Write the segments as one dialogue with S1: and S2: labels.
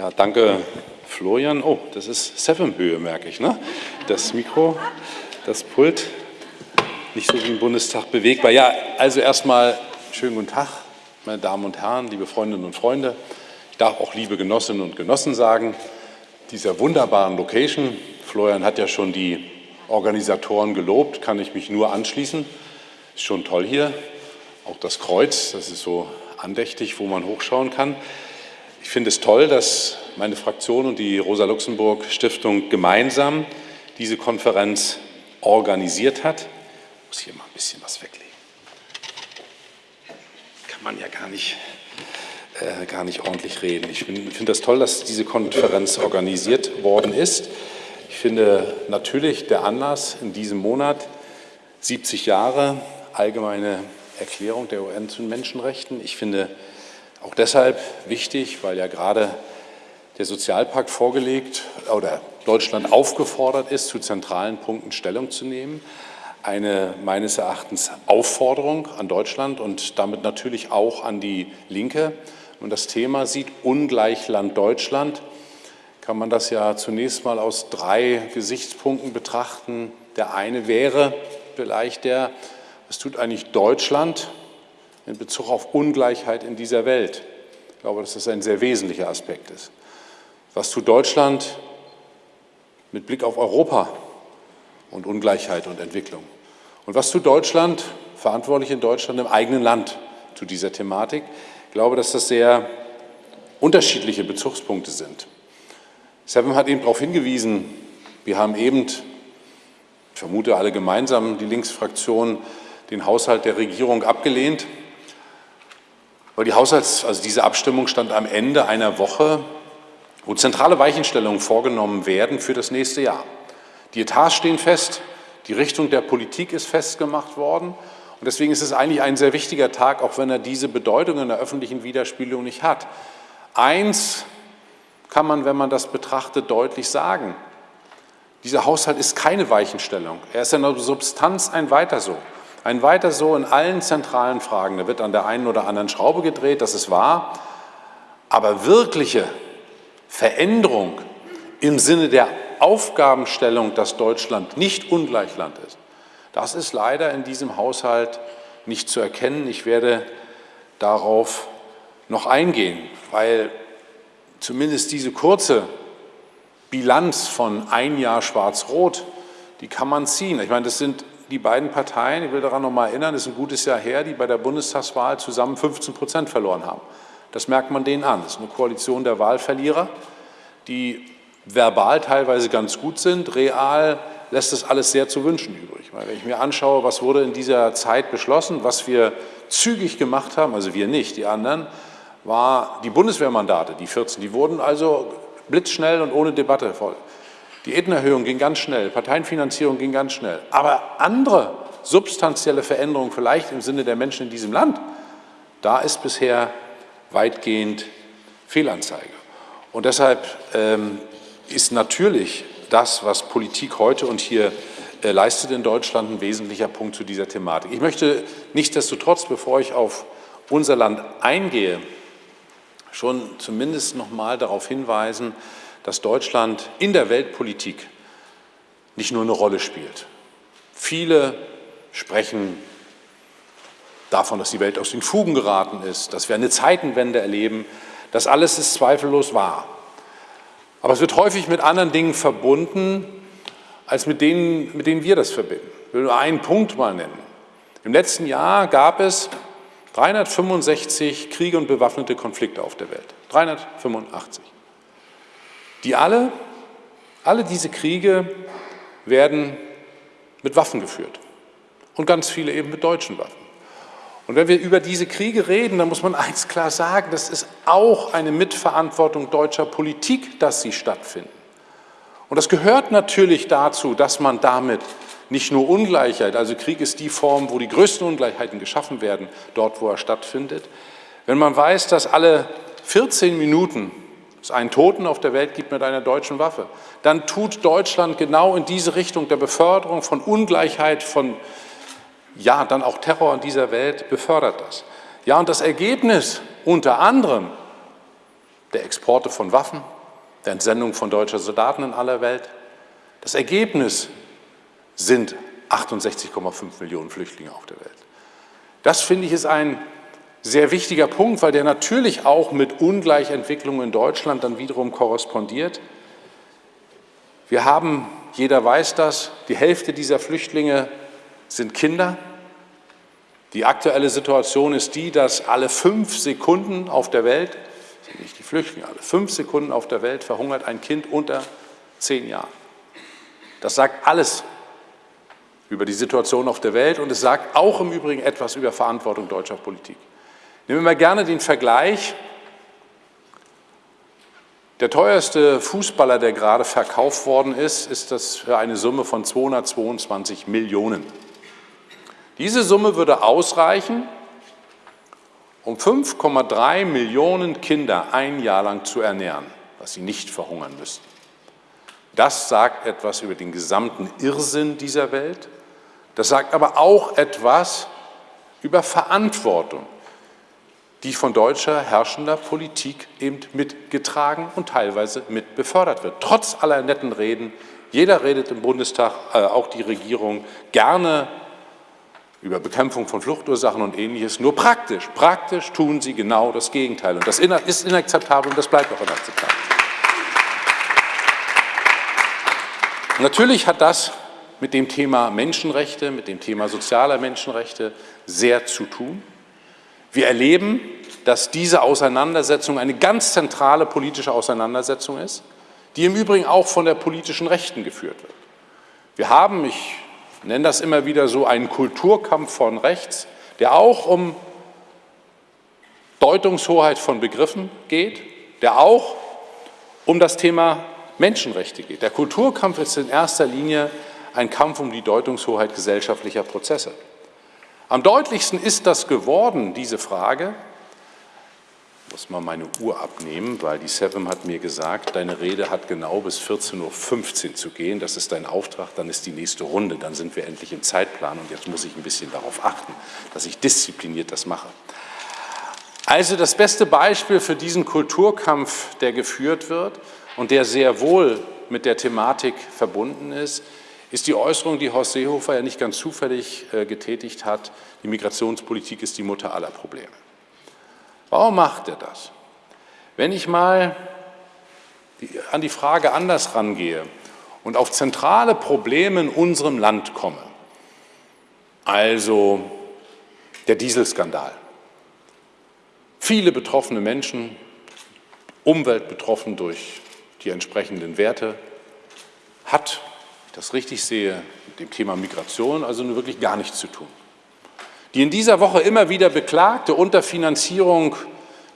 S1: Ja, danke, Florian. Oh, das ist Seven-Höhe, merke ich. Ne? Das Mikro, das Pult, nicht so wie im Bundestag bewegbar. Ja, also erstmal schönen guten Tag, meine Damen und Herren, liebe Freundinnen und Freunde. Ich darf auch liebe Genossinnen und Genossen sagen, dieser wunderbaren Location. Florian hat ja schon die Organisatoren gelobt, kann ich mich nur anschließen. Ist schon toll hier. Auch das Kreuz, das ist so andächtig, wo man hochschauen kann. Ich finde es toll, dass meine Fraktion und die Rosa-Luxemburg-Stiftung gemeinsam diese Konferenz organisiert hat. Ich muss hier mal ein bisschen was weglegen. Kann man ja gar nicht, äh, gar nicht ordentlich reden. Ich finde find das toll, dass diese Konferenz organisiert worden ist. Ich finde natürlich der Anlass in diesem Monat 70 Jahre allgemeine Erklärung der UN zu Menschenrechten. Ich finde auch deshalb wichtig, weil ja gerade der Sozialpakt vorgelegt oder Deutschland aufgefordert ist, zu zentralen Punkten Stellung zu nehmen. Eine meines Erachtens Aufforderung an Deutschland und damit natürlich auch an die Linke. Und das Thema sieht Ungleichland Deutschland, kann man das ja zunächst mal aus drei Gesichtspunkten betrachten. Der eine wäre vielleicht der, was tut eigentlich Deutschland in Bezug auf Ungleichheit in dieser Welt. Ich glaube, dass das ein sehr wesentlicher Aspekt ist. Was tut Deutschland mit Blick auf Europa und Ungleichheit und Entwicklung? Und was tut Deutschland, verantwortlich in Deutschland, im eigenen Land zu dieser Thematik? Ich glaube, dass das sehr unterschiedliche Bezugspunkte sind. Seven hat eben darauf hingewiesen, wir haben eben, ich vermute alle gemeinsam, die Linksfraktion, den Haushalt der Regierung abgelehnt. Weil die Haushalts-, also diese Abstimmung stand am Ende einer Woche, wo zentrale Weichenstellungen vorgenommen werden für das nächste Jahr. Die Etats stehen fest, die Richtung der Politik ist festgemacht worden. Und deswegen ist es eigentlich ein sehr wichtiger Tag, auch wenn er diese Bedeutung in der öffentlichen Widerspielung nicht hat. Eins kann man, wenn man das betrachtet, deutlich sagen. Dieser Haushalt ist keine Weichenstellung. Er ist in der Substanz ein Weiter so. Ein weiter so in allen zentralen Fragen. Da wird an der einen oder anderen Schraube gedreht, das ist wahr. Aber wirkliche Veränderung im Sinne der Aufgabenstellung, dass Deutschland nicht Ungleichland ist, das ist leider in diesem Haushalt nicht zu erkennen. Ich werde darauf noch eingehen, weil zumindest diese kurze Bilanz von ein Jahr Schwarz-Rot, die kann man ziehen. Ich meine, das sind die beiden Parteien, ich will daran noch mal erinnern, es ist ein gutes Jahr her, die bei der Bundestagswahl zusammen 15 Prozent verloren haben. Das merkt man denen an. Das ist eine Koalition der Wahlverlierer, die verbal teilweise ganz gut sind, real lässt das alles sehr zu wünschen übrig. Weil wenn ich mir anschaue, was wurde in dieser Zeit beschlossen, was wir zügig gemacht haben, also wir nicht, die anderen, war die Bundeswehrmandate, die 14, die wurden also blitzschnell und ohne Debatte voll. Diätenerhöhung ging ganz schnell, Parteienfinanzierung ging ganz schnell. Aber andere substanzielle Veränderungen, vielleicht im Sinne der Menschen in diesem Land, da ist bisher weitgehend Fehlanzeige. Und deshalb ähm, ist natürlich das, was Politik heute und hier äh, leistet in Deutschland, ein wesentlicher Punkt zu dieser Thematik. Ich möchte nichtsdestotrotz, bevor ich auf unser Land eingehe, schon zumindest noch mal darauf hinweisen, dass Deutschland in der Weltpolitik nicht nur eine Rolle spielt. Viele sprechen davon, dass die Welt aus den Fugen geraten ist, dass wir eine Zeitenwende erleben. Das alles ist zweifellos wahr. Aber es wird häufig mit anderen Dingen verbunden, als mit denen, mit denen wir das verbinden. Ich will nur einen Punkt mal nennen. Im letzten Jahr gab es 365 Kriege und bewaffnete Konflikte auf der Welt. 385. Die alle, alle diese Kriege werden mit Waffen geführt und ganz viele eben mit deutschen Waffen. Und wenn wir über diese Kriege reden, dann muss man eins klar sagen, das ist auch eine Mitverantwortung deutscher Politik, dass sie stattfinden. Und das gehört natürlich dazu, dass man damit nicht nur Ungleichheit, also Krieg ist die Form, wo die größten Ungleichheiten geschaffen werden, dort, wo er stattfindet. Wenn man weiß, dass alle 14 Minuten es einen Toten auf der Welt gibt mit einer deutschen Waffe, dann tut Deutschland genau in diese Richtung der Beförderung von Ungleichheit, von ja, dann auch Terror in dieser Welt befördert das. Ja, und das Ergebnis unter anderem der Exporte von Waffen, der Entsendung von deutscher Soldaten in aller Welt. Das Ergebnis sind 68,5 Millionen Flüchtlinge auf der Welt. Das, finde ich, ist ein sehr wichtiger Punkt, weil der natürlich auch mit Ungleichentwicklungen in Deutschland dann wiederum korrespondiert. Wir haben, jeder weiß das, die Hälfte dieser Flüchtlinge sind Kinder. Die aktuelle Situation ist die, dass alle fünf Sekunden auf der Welt, nicht die Flüchtlinge, alle fünf Sekunden auf der Welt verhungert ein Kind unter zehn Jahren. Das sagt alles über die Situation auf der Welt und es sagt auch im Übrigen etwas über Verantwortung deutscher Politik. Nehmen wir mal gerne den Vergleich. Der teuerste Fußballer, der gerade verkauft worden ist, ist das für eine Summe von 222 Millionen. Diese Summe würde ausreichen, um 5,3 Millionen Kinder ein Jahr lang zu ernähren, was sie nicht verhungern müssten. Das sagt etwas über den gesamten Irrsinn dieser Welt. Das sagt aber auch etwas über Verantwortung die von deutscher herrschender Politik eben mitgetragen und teilweise mit befördert wird. Trotz aller netten Reden, jeder redet im Bundestag, äh, auch die Regierung, gerne über Bekämpfung von Fluchtursachen und Ähnliches. Nur praktisch, praktisch tun sie genau das Gegenteil. Und das ist inakzeptabel und das bleibt auch inakzeptabel. Natürlich hat das mit dem Thema Menschenrechte, mit dem Thema sozialer Menschenrechte sehr zu tun. Wir erleben, dass diese Auseinandersetzung eine ganz zentrale politische Auseinandersetzung ist, die im Übrigen auch von der politischen Rechten geführt wird. Wir haben, ich nenne das immer wieder so, einen Kulturkampf von rechts, der auch um Deutungshoheit von Begriffen geht, der auch um das Thema Menschenrechte geht. Der Kulturkampf ist in erster Linie ein Kampf um die Deutungshoheit gesellschaftlicher Prozesse. Am deutlichsten ist das geworden, diese Frage, ich muss mal meine Uhr abnehmen, weil die Seven hat mir gesagt, deine Rede hat genau bis 14.15 Uhr zu gehen. Das ist dein Auftrag, dann ist die nächste Runde, dann sind wir endlich im Zeitplan und jetzt muss ich ein bisschen darauf achten, dass ich diszipliniert das mache. Also das beste Beispiel für diesen Kulturkampf, der geführt wird und der sehr wohl mit der Thematik verbunden ist, ist die Äußerung, die Horst Seehofer ja nicht ganz zufällig äh, getätigt hat, die Migrationspolitik ist die Mutter aller Probleme. Warum macht er das? Wenn ich mal an die Frage anders rangehe und auf zentrale Probleme in unserem Land komme, also der Dieselskandal, viele betroffene Menschen, Umwelt betroffen durch die entsprechenden Werte, hat ich das richtig sehe, mit dem Thema Migration also nur wirklich gar nichts zu tun. Die in dieser Woche immer wieder beklagte Unterfinanzierung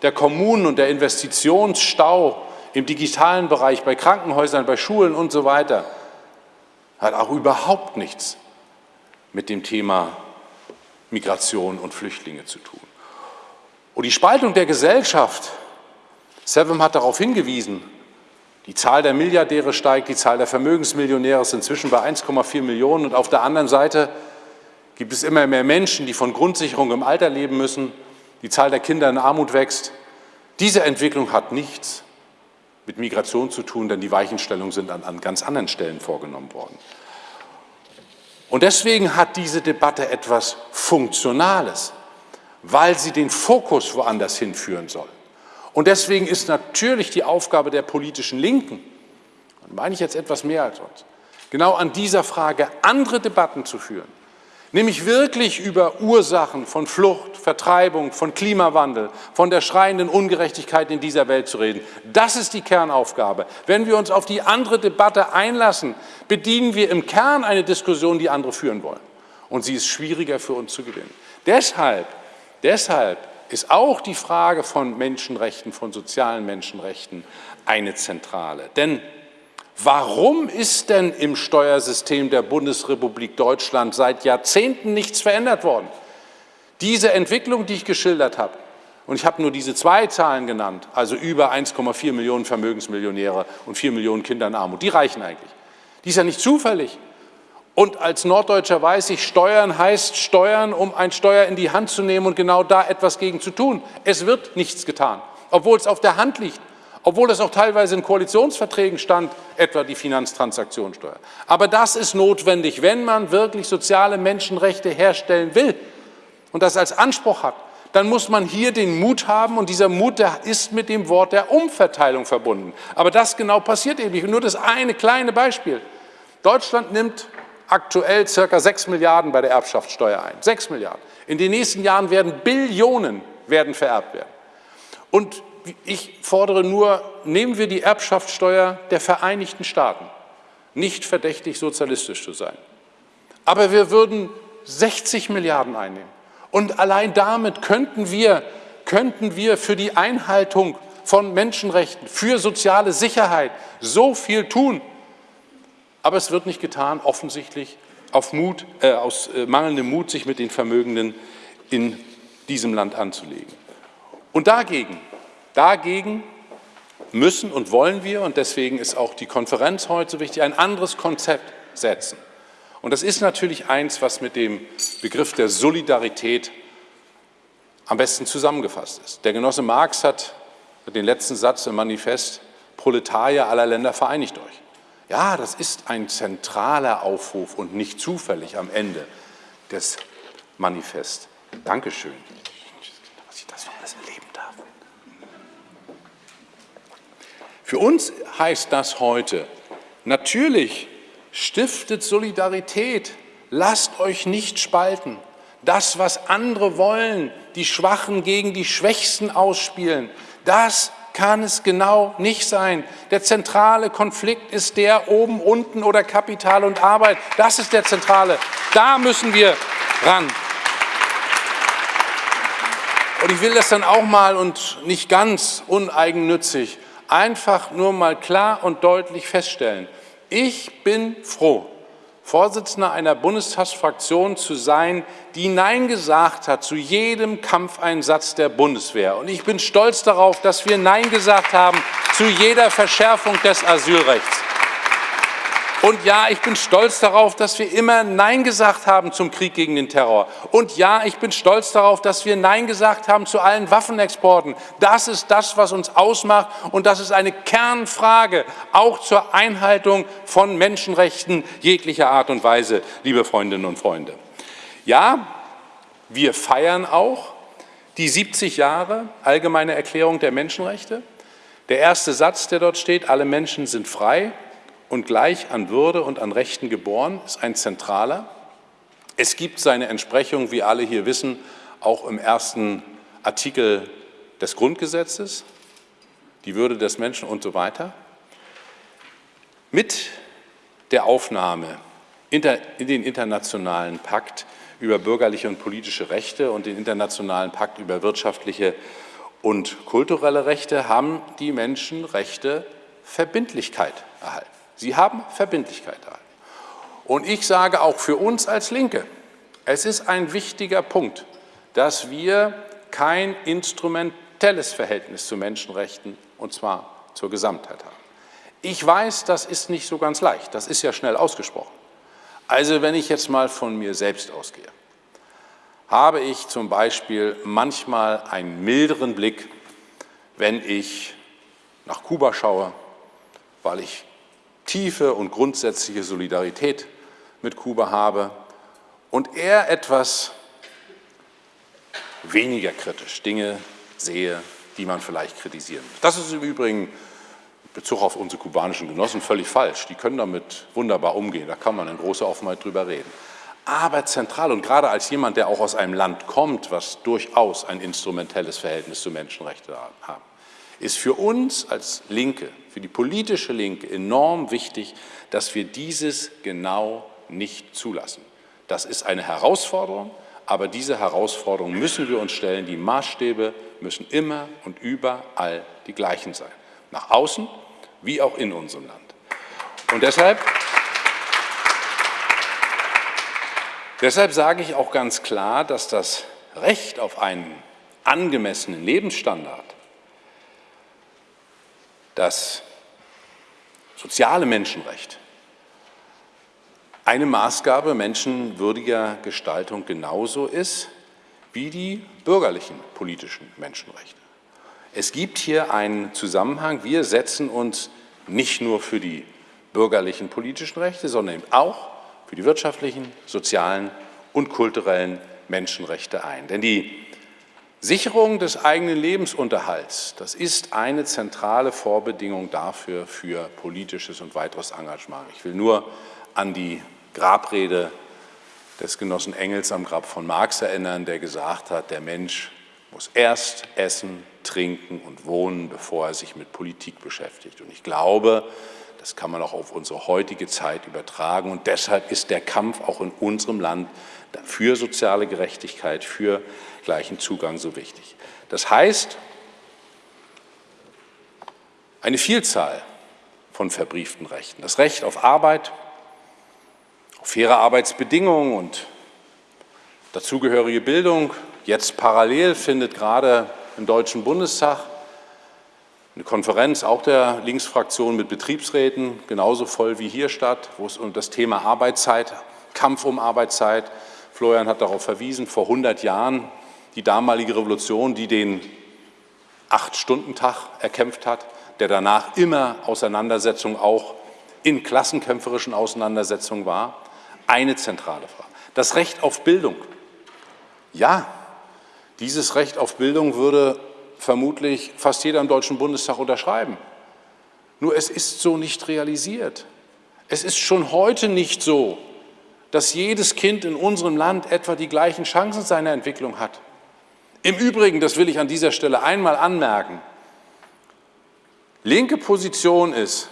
S1: der Kommunen und der Investitionsstau im digitalen Bereich, bei Krankenhäusern, bei Schulen und so weiter, hat auch überhaupt nichts mit dem Thema Migration und Flüchtlinge zu tun. Und die Spaltung der Gesellschaft, Seven hat darauf hingewiesen, die Zahl der Milliardäre steigt, die Zahl der Vermögensmillionäre ist inzwischen bei 1,4 Millionen. Und auf der anderen Seite gibt es immer mehr Menschen, die von Grundsicherung im Alter leben müssen. Die Zahl der Kinder in Armut wächst. Diese Entwicklung hat nichts mit Migration zu tun, denn die Weichenstellungen sind an, an ganz anderen Stellen vorgenommen worden. Und deswegen hat diese Debatte etwas Funktionales, weil sie den Fokus woanders hinführen soll. Und deswegen ist natürlich die Aufgabe der politischen Linken, und meine ich jetzt etwas mehr als sonst, genau an dieser Frage andere Debatten zu führen, nämlich wirklich über Ursachen von Flucht, Vertreibung, von Klimawandel, von der schreienden Ungerechtigkeit in dieser Welt zu reden. Das ist die Kernaufgabe. Wenn wir uns auf die andere Debatte einlassen, bedienen wir im Kern eine Diskussion, die andere führen wollen. Und sie ist schwieriger für uns zu gewinnen. Deshalb, deshalb ist auch die Frage von Menschenrechten, von sozialen Menschenrechten eine zentrale. Denn warum ist denn im Steuersystem der Bundesrepublik Deutschland seit Jahrzehnten nichts verändert worden? Diese Entwicklung, die ich geschildert habe, und ich habe nur diese zwei Zahlen genannt, also über 1,4 Millionen Vermögensmillionäre und 4 Millionen Kinder in Armut, die reichen eigentlich. Die ist ja nicht zufällig. Und als Norddeutscher weiß ich, Steuern heißt Steuern, um ein Steuer in die Hand zu nehmen und genau da etwas gegen zu tun. Es wird nichts getan, obwohl es auf der Hand liegt, obwohl es auch teilweise in Koalitionsverträgen stand, etwa die Finanztransaktionssteuer. Aber das ist notwendig, wenn man wirklich soziale Menschenrechte herstellen will und das als Anspruch hat, dann muss man hier den Mut haben und dieser Mut der ist mit dem Wort der Umverteilung verbunden. Aber das genau passiert eben nicht. Nur das eine kleine Beispiel. Deutschland nimmt aktuell circa 6 Milliarden bei der Erbschaftssteuer ein. 6 Milliarden. In den nächsten Jahren werden Billionen werden vererbt werden. Und ich fordere nur, nehmen wir die Erbschaftssteuer der Vereinigten Staaten, nicht verdächtig sozialistisch zu sein. Aber wir würden 60 Milliarden einnehmen. Und allein damit könnten wir, könnten wir für die Einhaltung von Menschenrechten, für soziale Sicherheit so viel tun. Aber es wird nicht getan, offensichtlich auf Mut, äh, aus äh, mangelndem Mut, sich mit den Vermögenden in diesem Land anzulegen. Und dagegen, dagegen müssen und wollen wir, und deswegen ist auch die Konferenz heute so wichtig, ein anderes Konzept setzen. Und das ist natürlich eins, was mit dem Begriff der Solidarität am besten zusammengefasst ist. Der Genosse Marx hat den letzten Satz im Manifest, Proletarier aller Länder vereinigt euch. Ja, das ist ein zentraler Aufruf und nicht zufällig am Ende des Manifests. Dankeschön, dass ich das noch alles erleben darf. Für uns heißt das heute, natürlich Stiftet Solidarität. Lasst euch nicht spalten. Das, was andere wollen, die Schwachen gegen die Schwächsten ausspielen, das kann es genau nicht sein. Der zentrale Konflikt ist der oben, unten oder Kapital und Arbeit. Das ist der zentrale. Da müssen wir ran. Und ich will das dann auch mal und nicht ganz uneigennützig einfach nur mal klar und deutlich feststellen. Ich bin froh, Vorsitzender einer Bundestagsfraktion zu sein, die Nein gesagt hat zu jedem Kampfeinsatz der Bundeswehr. Und ich bin stolz darauf, dass wir Nein gesagt haben zu jeder Verschärfung des Asylrechts. Und ja, ich bin stolz darauf, dass wir immer Nein gesagt haben zum Krieg gegen den Terror. Und ja, ich bin stolz darauf, dass wir Nein gesagt haben zu allen Waffenexporten. Das ist das, was uns ausmacht. Und das ist eine Kernfrage, auch zur Einhaltung von Menschenrechten jeglicher Art und Weise, liebe Freundinnen und Freunde. Ja, wir feiern auch die 70 Jahre Allgemeine Erklärung der Menschenrechte. Der erste Satz, der dort steht, alle Menschen sind frei und gleich an Würde und an Rechten geboren, ist ein zentraler. Es gibt seine Entsprechung, wie alle hier wissen, auch im ersten Artikel des Grundgesetzes, die Würde des Menschen und so weiter. Mit der Aufnahme in den internationalen Pakt über bürgerliche und politische Rechte und den internationalen Pakt über wirtschaftliche und kulturelle Rechte haben die Menschenrechte Verbindlichkeit erhalten. Sie haben Verbindlichkeit erhalten. Und ich sage auch für uns als Linke, es ist ein wichtiger Punkt, dass wir kein instrumentelles Verhältnis zu Menschenrechten, und zwar zur Gesamtheit haben. Ich weiß, das ist nicht so ganz leicht, das ist ja schnell ausgesprochen. Also wenn ich jetzt mal von mir selbst ausgehe, habe ich zum Beispiel manchmal einen milderen Blick, wenn ich nach Kuba schaue, weil ich tiefe und grundsätzliche Solidarität mit Kuba habe und eher etwas weniger kritisch Dinge sehe, die man vielleicht kritisieren muss. Das ist im Übrigen in Bezug auf unsere kubanischen Genossen völlig falsch. Die können damit wunderbar umgehen, da kann man in großer Offenheit drüber reden. Aber zentral und gerade als jemand, der auch aus einem Land kommt, was durchaus ein instrumentelles Verhältnis zu Menschenrechten hat, ist für uns als Linke, für die politische Linke enorm wichtig, dass wir dieses genau nicht zulassen. Das ist eine Herausforderung, aber diese Herausforderung müssen wir uns stellen. Die Maßstäbe müssen immer und überall die gleichen sein, nach außen wie auch in unserem Land. Und deshalb, deshalb sage ich auch ganz klar, dass das Recht auf einen angemessenen Lebensstandard das soziale Menschenrecht eine Maßgabe menschenwürdiger Gestaltung genauso ist wie die bürgerlichen politischen Menschenrechte. Es gibt hier einen Zusammenhang. Wir setzen uns nicht nur für die bürgerlichen politischen Rechte, sondern eben auch für die wirtschaftlichen, sozialen und kulturellen Menschenrechte ein. Denn die Sicherung des eigenen Lebensunterhalts, das ist eine zentrale Vorbedingung dafür für politisches und weiteres Engagement. Ich will nur an die Grabrede des Genossen Engels am Grab von Marx erinnern, der gesagt hat, der Mensch muss erst essen, trinken und wohnen, bevor er sich mit Politik beschäftigt. Und ich glaube, das kann man auch auf unsere heutige Zeit übertragen. Und deshalb ist der Kampf auch in unserem Land für soziale Gerechtigkeit, für gleichen Zugang so wichtig. Das heißt, eine Vielzahl von verbrieften Rechten. Das Recht auf Arbeit, auf faire Arbeitsbedingungen und dazugehörige Bildung. Jetzt parallel findet gerade im Deutschen Bundestag eine Konferenz auch der Linksfraktion mit Betriebsräten, genauso voll wie hier statt, wo es um das Thema Arbeitszeit, Kampf um Arbeitszeit, Florian hat darauf verwiesen, vor 100 Jahren die damalige Revolution, die den Acht-Stunden-Tag erkämpft hat, der danach immer Auseinandersetzung auch in klassenkämpferischen Auseinandersetzungen war, eine zentrale Frage. Das Recht auf Bildung. Ja, dieses Recht auf Bildung würde vermutlich fast jeder im Deutschen Bundestag unterschreiben. Nur es ist so nicht realisiert. Es ist schon heute nicht so, dass jedes Kind in unserem Land etwa die gleichen Chancen seiner Entwicklung hat. Im Übrigen, das will ich an dieser Stelle einmal anmerken, linke Position ist,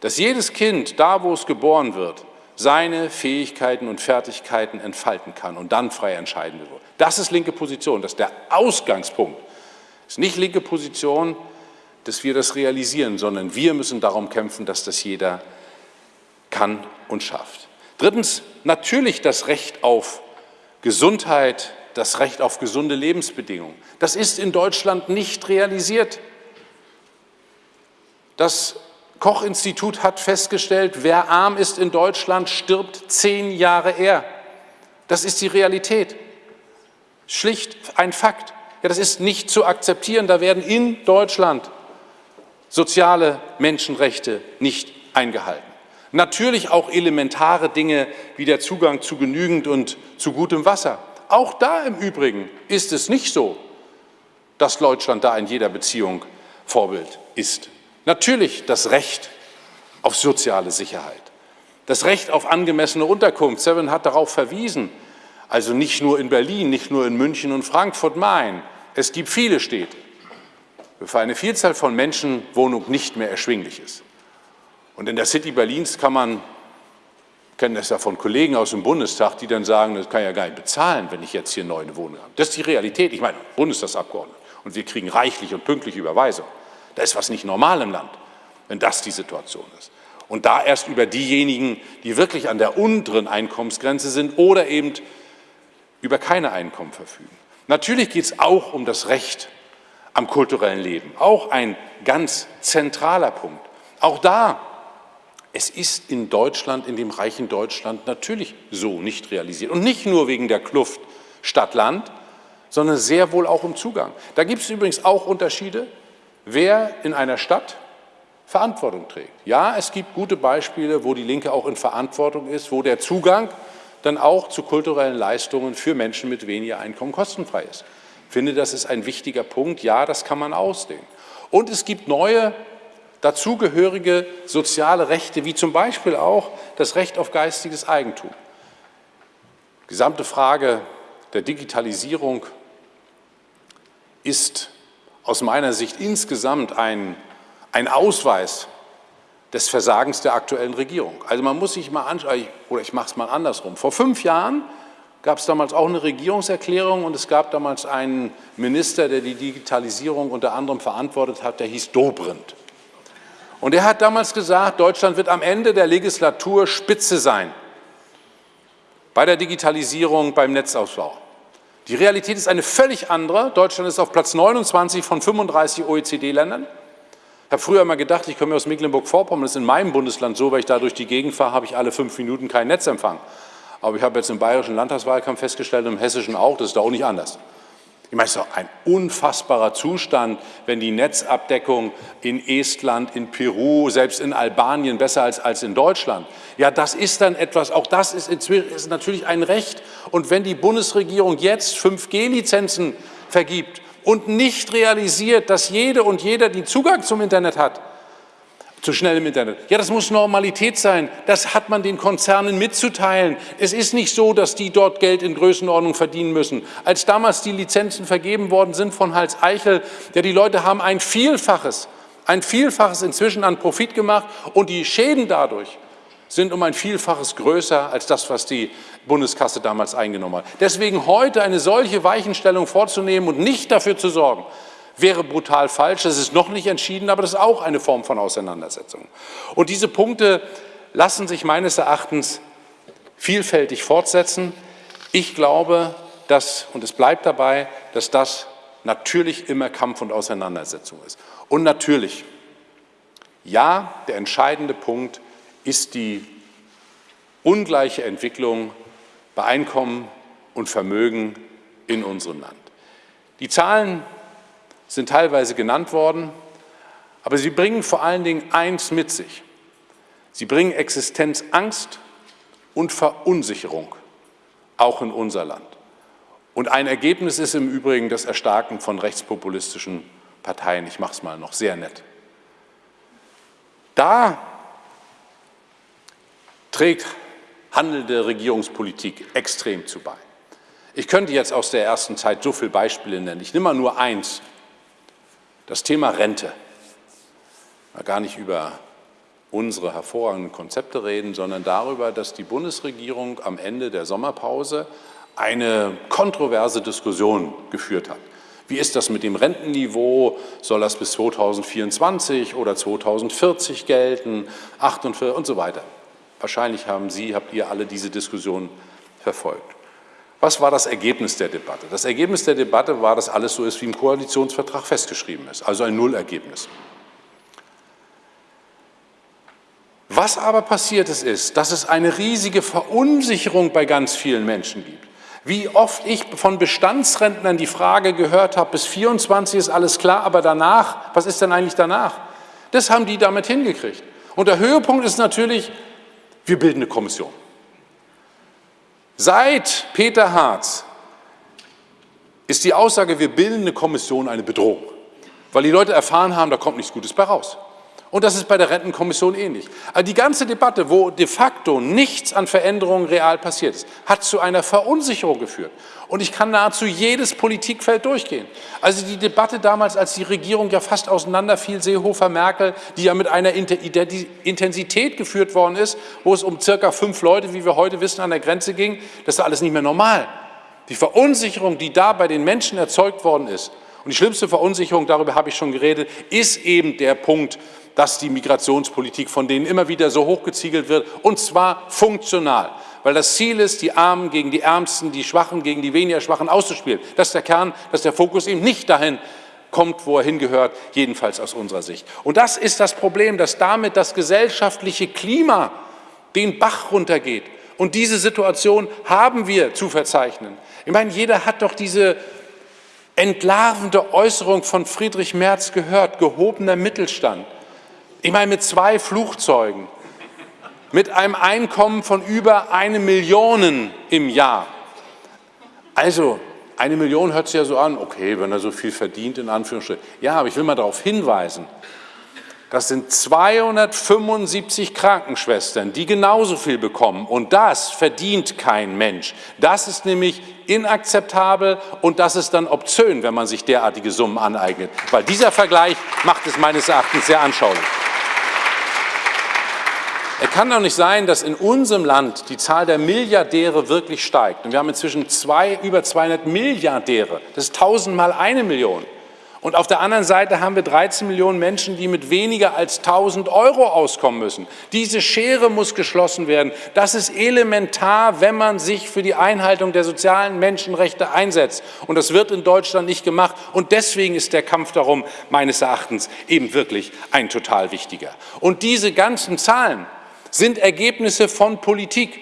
S1: dass jedes Kind, da wo es geboren wird, seine Fähigkeiten und Fertigkeiten entfalten kann und dann frei entscheiden wird. Das ist linke Position, das ist der Ausgangspunkt. Es ist nicht linke Position, dass wir das realisieren, sondern wir müssen darum kämpfen, dass das jeder kann und schafft. Drittens, natürlich das Recht auf Gesundheit, das Recht auf gesunde Lebensbedingungen. Das ist in Deutschland nicht realisiert. Das Koch-Institut hat festgestellt, wer arm ist in Deutschland, stirbt zehn Jahre eher. Das ist die Realität. Schlicht ein Fakt. Ja, das ist nicht zu akzeptieren. Da werden in Deutschland soziale Menschenrechte nicht eingehalten. Natürlich auch elementare Dinge wie der Zugang zu genügend und zu gutem Wasser. Auch da im Übrigen ist es nicht so, dass Deutschland da in jeder Beziehung Vorbild ist. Natürlich das Recht auf soziale Sicherheit, das Recht auf angemessene Unterkunft. Seven hat darauf verwiesen, also nicht nur in Berlin, nicht nur in München und Frankfurt, Main. Es gibt viele Städte, wo für eine Vielzahl von Menschen Wohnung nicht mehr erschwinglich ist. Und in der City Berlins kann man kenne das ja von Kollegen aus dem Bundestag, die dann sagen, das kann ich ja gar nicht bezahlen, wenn ich jetzt hier neu eine Wohnung habe. Das ist die Realität. Ich meine, Bundestagsabgeordnete. Und wir kriegen reichlich und pünktlich Überweisung. Da ist was nicht normal im Land, wenn das die Situation ist. Und da erst über diejenigen, die wirklich an der unteren Einkommensgrenze sind oder eben über keine Einkommen verfügen. Natürlich geht es auch um das Recht am kulturellen Leben. Auch ein ganz zentraler Punkt. Auch da es ist in Deutschland, in dem reichen Deutschland natürlich so nicht realisiert. Und nicht nur wegen der Kluft Stadt-Land, sondern sehr wohl auch im Zugang. Da gibt es übrigens auch Unterschiede, wer in einer Stadt Verantwortung trägt. Ja, es gibt gute Beispiele, wo die Linke auch in Verantwortung ist, wo der Zugang dann auch zu kulturellen Leistungen für Menschen mit weniger Einkommen kostenfrei ist. Ich finde, das ist ein wichtiger Punkt. Ja, das kann man ausdehnen. Und es gibt neue dazugehörige soziale Rechte, wie zum Beispiel auch das Recht auf geistiges Eigentum. Die gesamte Frage der Digitalisierung ist aus meiner Sicht insgesamt ein, ein Ausweis des Versagens der aktuellen Regierung. Also man muss sich mal anschauen, oder ich mache es mal andersrum. Vor fünf Jahren gab es damals auch eine Regierungserklärung und es gab damals einen Minister, der die Digitalisierung unter anderem verantwortet hat, der hieß Dobrindt. Und er hat damals gesagt, Deutschland wird am Ende der Legislatur Spitze sein bei der Digitalisierung, beim Netzausbau. Die Realität ist eine völlig andere. Deutschland ist auf Platz 29 von 35 OECD-Ländern. Ich habe früher mal gedacht, ich komme aus Mecklenburg-Vorpommern, das ist in meinem Bundesland so, weil ich da durch die Gegend fahre, habe ich alle fünf Minuten keinen Netzempfang. Aber ich habe jetzt im bayerischen Landtagswahlkampf festgestellt, im hessischen auch, das ist da auch nicht anders. Ich meine, es ist doch ein unfassbarer Zustand, wenn die Netzabdeckung in Estland, in Peru, selbst in Albanien besser als, als in Deutschland. Ja, das ist dann etwas, auch das ist, inzwischen, ist natürlich ein Recht. Und wenn die Bundesregierung jetzt 5G-Lizenzen vergibt und nicht realisiert, dass jede und jeder, die Zugang zum Internet hat, zu schnell im Internet. Ja, das muss Normalität sein. Das hat man den Konzernen mitzuteilen. Es ist nicht so, dass die dort Geld in Größenordnung verdienen müssen. Als damals die Lizenzen vergeben worden sind von Hals Eichel, ja, die Leute haben ein Vielfaches, ein Vielfaches inzwischen an Profit gemacht und die Schäden dadurch sind um ein Vielfaches größer als das, was die Bundeskasse damals eingenommen hat. Deswegen heute eine solche Weichenstellung vorzunehmen und nicht dafür zu sorgen, wäre brutal falsch. Das ist noch nicht entschieden, aber das ist auch eine Form von Auseinandersetzung. Und diese Punkte lassen sich meines Erachtens vielfältig fortsetzen. Ich glaube, dass, und es bleibt dabei, dass das natürlich immer Kampf und Auseinandersetzung ist. Und natürlich, ja, der entscheidende Punkt ist die ungleiche Entwicklung bei Einkommen und Vermögen in unserem Land. Die Zahlen sind teilweise genannt worden, aber sie bringen vor allen Dingen eins mit sich. Sie bringen Existenzangst und Verunsicherung, auch in unser Land. Und ein Ergebnis ist im Übrigen das Erstarken von rechtspopulistischen Parteien. Ich mache es mal noch sehr nett. Da trägt handelnde Regierungspolitik extrem zu bei. Ich könnte jetzt aus der ersten Zeit so viele Beispiele nennen. Ich nehme mal nur eins. Das Thema Rente. Gar nicht über unsere hervorragenden Konzepte reden, sondern darüber, dass die Bundesregierung am Ende der Sommerpause eine kontroverse Diskussion geführt hat. Wie ist das mit dem Rentenniveau? Soll das bis 2024 oder 2040 gelten? 48 und so weiter. Wahrscheinlich haben Sie, habt ihr alle diese Diskussion verfolgt. Was war das Ergebnis der Debatte? Das Ergebnis der Debatte war, dass alles so ist, wie im Koalitionsvertrag festgeschrieben ist, also ein Nullergebnis. Was aber passiert ist, ist, dass es eine riesige Verunsicherung bei ganz vielen Menschen gibt. Wie oft ich von Bestandsrentnern die Frage gehört habe, bis 24 ist alles klar, aber danach, was ist denn eigentlich danach? Das haben die damit hingekriegt. Und der Höhepunkt ist natürlich, wir bilden eine Kommission. Seit Peter Harz ist die Aussage, wir bilden eine Kommission eine Bedrohung, weil die Leute erfahren haben, da kommt nichts Gutes bei raus. Und das ist bei der Rentenkommission ähnlich. Also die ganze Debatte, wo de facto nichts an Veränderungen real passiert ist, hat zu einer Verunsicherung geführt. Und ich kann nahezu jedes Politikfeld durchgehen. Also die Debatte damals, als die Regierung ja fast auseinanderfiel, Seehofer, Merkel, die ja mit einer Intensität geführt worden ist, wo es um circa fünf Leute, wie wir heute wissen, an der Grenze ging, das ist alles nicht mehr normal. Die Verunsicherung, die da bei den Menschen erzeugt worden ist, und die schlimmste Verunsicherung, darüber habe ich schon geredet, ist eben der Punkt, dass die Migrationspolitik von denen immer wieder so hochgeziegelt wird, und zwar funktional. Weil das Ziel ist, die Armen gegen die Ärmsten, die Schwachen gegen die weniger Schwachen auszuspielen. Das ist der Kern, dass der Fokus eben nicht dahin kommt, wo er hingehört, jedenfalls aus unserer Sicht. Und das ist das Problem, dass damit das gesellschaftliche Klima den Bach runtergeht. Und diese Situation haben wir zu verzeichnen. Ich meine, jeder hat doch diese entlarvende Äußerung von Friedrich Merz gehört, gehobener Mittelstand. Ich meine, mit zwei Flugzeugen, mit einem Einkommen von über eine Million im Jahr. Also, eine Million hört sich ja so an, okay, wenn er so viel verdient, in Anführungsstrichen. Ja, aber ich will mal darauf hinweisen, das sind 275 Krankenschwestern, die genauso viel bekommen. Und das verdient kein Mensch. Das ist nämlich inakzeptabel und das ist dann obszön, wenn man sich derartige Summen aneignet. Weil dieser Vergleich macht es meines Erachtens sehr anschaulich. Es kann doch nicht sein, dass in unserem Land die Zahl der Milliardäre wirklich steigt. Und wir haben inzwischen zwei, über 200 Milliardäre. Das ist tausendmal eine Million. Und auf der anderen Seite haben wir 13 Millionen Menschen, die mit weniger als 1000 Euro auskommen müssen. Diese Schere muss geschlossen werden. Das ist elementar, wenn man sich für die Einhaltung der sozialen Menschenrechte einsetzt. Und das wird in Deutschland nicht gemacht. Und deswegen ist der Kampf darum meines Erachtens eben wirklich ein total wichtiger. Und diese ganzen Zahlen, sind Ergebnisse von Politik.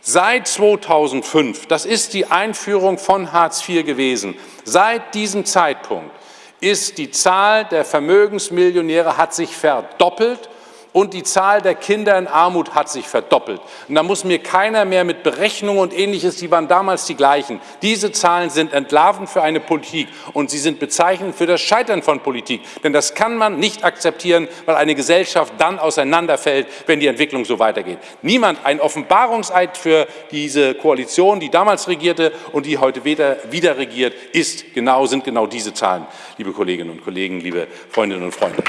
S1: Seit 2005, das ist die Einführung von Hartz IV gewesen, seit diesem Zeitpunkt ist die Zahl der Vermögensmillionäre hat sich verdoppelt und die Zahl der Kinder in Armut hat sich verdoppelt. Und da muss mir keiner mehr mit Berechnungen und Ähnliches, die waren damals die gleichen. Diese Zahlen sind entlarvend für eine Politik und sie sind bezeichnend für das Scheitern von Politik. Denn das kann man nicht akzeptieren, weil eine Gesellschaft dann auseinanderfällt, wenn die Entwicklung so weitergeht. Niemand, ein Offenbarungseid für diese Koalition, die damals regierte und die heute wieder, wieder regiert, ist genau, sind genau diese Zahlen, liebe Kolleginnen und Kollegen, liebe Freundinnen und Freunde.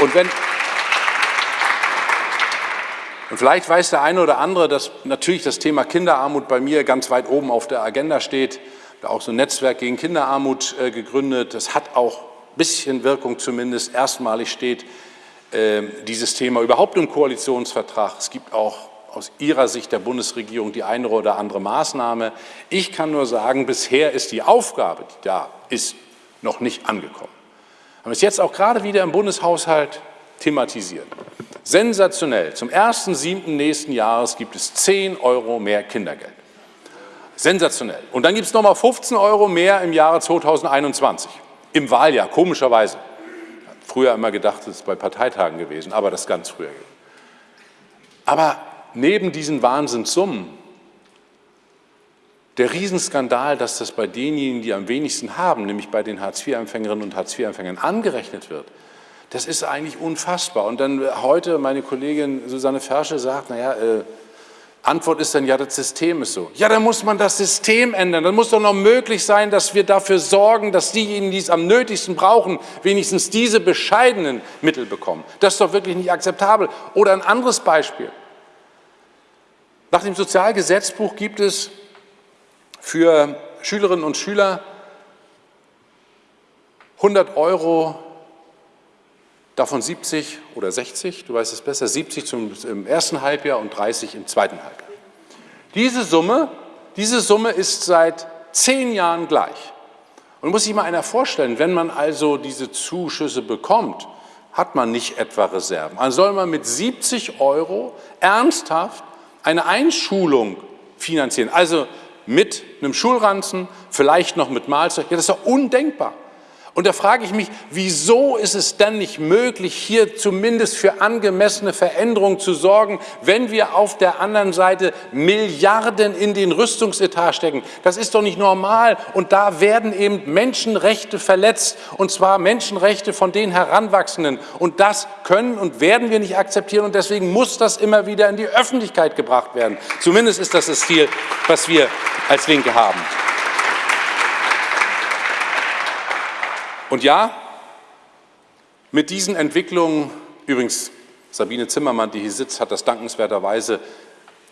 S1: Und wenn, und vielleicht weiß der eine oder andere, dass natürlich das Thema Kinderarmut bei mir ganz weit oben auf der Agenda steht. Da auch so ein Netzwerk gegen Kinderarmut äh, gegründet. Das hat auch ein bisschen Wirkung zumindest. Erstmalig steht äh, dieses Thema überhaupt im Koalitionsvertrag. Es gibt auch aus Ihrer Sicht der Bundesregierung die eine oder andere Maßnahme. Ich kann nur sagen, bisher ist die Aufgabe, die da ist, noch nicht angekommen. Wir haben es jetzt auch gerade wieder im Bundeshaushalt thematisiert. Sensationell. Zum 1.7. nächsten Jahres gibt es 10 Euro mehr Kindergeld. Sensationell. Und dann gibt es nochmal 15 Euro mehr im Jahre 2021. Im Wahljahr, komischerweise. Früher immer gedacht, das ist bei Parteitagen gewesen, aber das ganz früher. Aber neben diesen Wahnsinnssummen, der Riesenskandal, dass das bei denjenigen, die am wenigsten haben, nämlich bei den Hartz-IV-Empfängerinnen und Hartz-IV-Empfängern angerechnet wird, das ist eigentlich unfassbar. Und dann heute meine Kollegin Susanne Fersche sagt, naja, äh, Antwort ist dann, ja, das System ist so. Ja, dann muss man das System ändern. Dann muss doch noch möglich sein, dass wir dafür sorgen, dass diejenigen, die es am nötigsten brauchen, wenigstens diese bescheidenen Mittel bekommen. Das ist doch wirklich nicht akzeptabel. Oder ein anderes Beispiel. Nach dem Sozialgesetzbuch gibt es für Schülerinnen und Schüler 100 Euro davon 70 oder 60, du weißt es besser, 70 zum, im ersten Halbjahr und 30 im zweiten Halbjahr. Diese Summe, diese Summe ist seit zehn Jahren gleich. Und muss sich mal einer vorstellen, wenn man also diese Zuschüsse bekommt, hat man nicht etwa Reserven. Also soll man mit 70 Euro ernsthaft eine Einschulung finanzieren, also mit einem Schulranzen, vielleicht noch mit Mahlzeug. Ja, das ist doch undenkbar. Und da frage ich mich, wieso ist es denn nicht möglich, hier zumindest für angemessene Veränderungen zu sorgen, wenn wir auf der anderen Seite Milliarden in den Rüstungsetat stecken? Das ist doch nicht normal. Und da werden eben Menschenrechte verletzt, und zwar Menschenrechte von den Heranwachsenden. Und das können und werden wir nicht akzeptieren. Und deswegen muss das immer wieder in die Öffentlichkeit gebracht werden. Zumindest ist das das Ziel, was wir als Linke haben. Und ja, mit diesen Entwicklungen, übrigens Sabine Zimmermann, die hier sitzt, hat das dankenswerterweise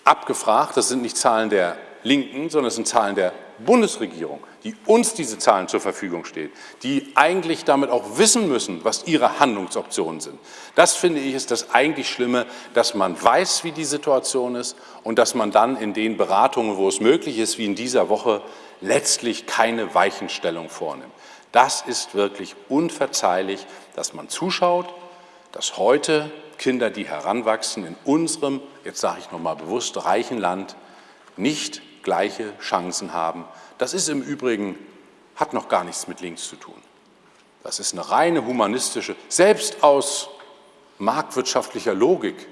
S1: abgefragt. Das sind nicht Zahlen der Linken, sondern es sind Zahlen der Bundesregierung, die uns diese Zahlen zur Verfügung stehen, die eigentlich damit auch wissen müssen, was ihre Handlungsoptionen sind. Das finde ich ist das eigentlich Schlimme, dass man weiß, wie die Situation ist und dass man dann in den Beratungen, wo es möglich ist, wie in dieser Woche, letztlich keine Weichenstellung vornimmt. Das ist wirklich unverzeihlich, dass man zuschaut, dass heute Kinder, die heranwachsen, in unserem, jetzt sage ich nochmal bewusst, reichen Land nicht gleiche Chancen haben. Das ist im Übrigen, hat noch gar nichts mit links zu tun. Das ist eine reine humanistische, selbst aus marktwirtschaftlicher Logik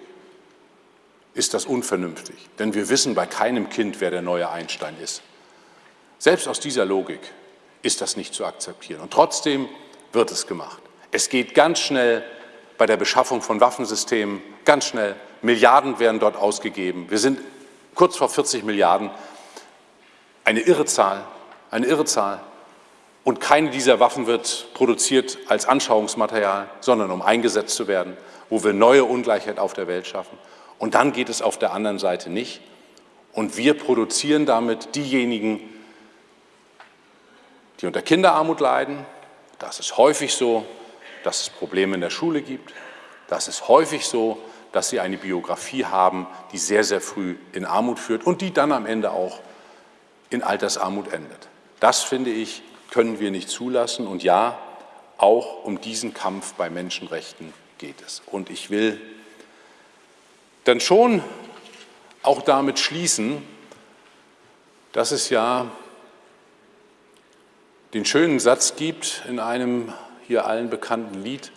S1: ist das unvernünftig. Denn wir wissen bei keinem Kind, wer der neue Einstein ist. Selbst aus dieser Logik ist das nicht zu akzeptieren. Und trotzdem wird es gemacht. Es geht ganz schnell bei der Beschaffung von Waffensystemen, ganz schnell. Milliarden werden dort ausgegeben. Wir sind kurz vor 40 Milliarden. Eine irre Zahl, eine irre Zahl. Und keine dieser Waffen wird produziert als Anschauungsmaterial, sondern um eingesetzt zu werden, wo wir neue Ungleichheit auf der Welt schaffen. Und dann geht es auf der anderen Seite nicht. Und wir produzieren damit diejenigen, die unter Kinderarmut leiden. Das ist häufig so, dass es Probleme in der Schule gibt. Das ist häufig so, dass sie eine Biografie haben, die sehr, sehr früh in Armut führt und die dann am Ende auch in Altersarmut endet. Das, finde ich, können wir nicht zulassen. Und ja, auch um diesen Kampf bei Menschenrechten geht es. Und ich will dann schon auch damit schließen, dass es ja den schönen Satz gibt in einem hier allen bekannten Lied,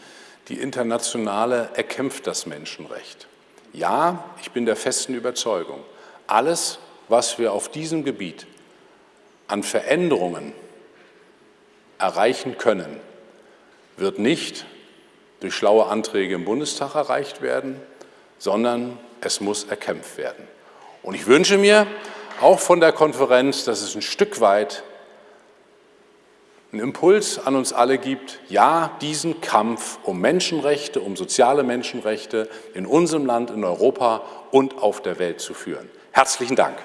S1: die Internationale erkämpft das Menschenrecht. Ja, ich bin der festen Überzeugung, alles, was wir auf diesem Gebiet an Veränderungen erreichen können, wird nicht durch schlaue Anträge im Bundestag erreicht werden, sondern es muss erkämpft werden. Und ich wünsche mir auch von der Konferenz, dass es ein Stück weit einen Impuls an uns alle gibt, ja, diesen Kampf um Menschenrechte, um soziale Menschenrechte in unserem Land, in Europa und auf der Welt zu führen. Herzlichen Dank.